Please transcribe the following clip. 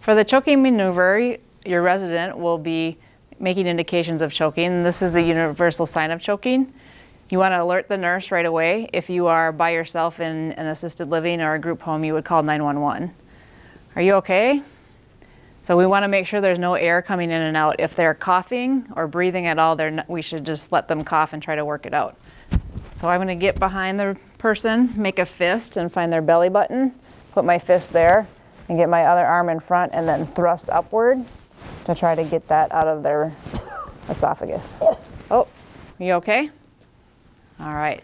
For the choking maneuver, your resident will be making indications of choking. This is the universal sign of choking. You want to alert the nurse right away. If you are by yourself in an assisted living or a group home, you would call 911. Are you okay? So we want to make sure there's no air coming in and out. If they're coughing or breathing at all, not, we should just let them cough and try to work it out. So I'm going to get behind the person, make a fist and find their belly button, put my fist there and get my other arm in front and then thrust upward to try to get that out of their esophagus. Oh, you okay? All right.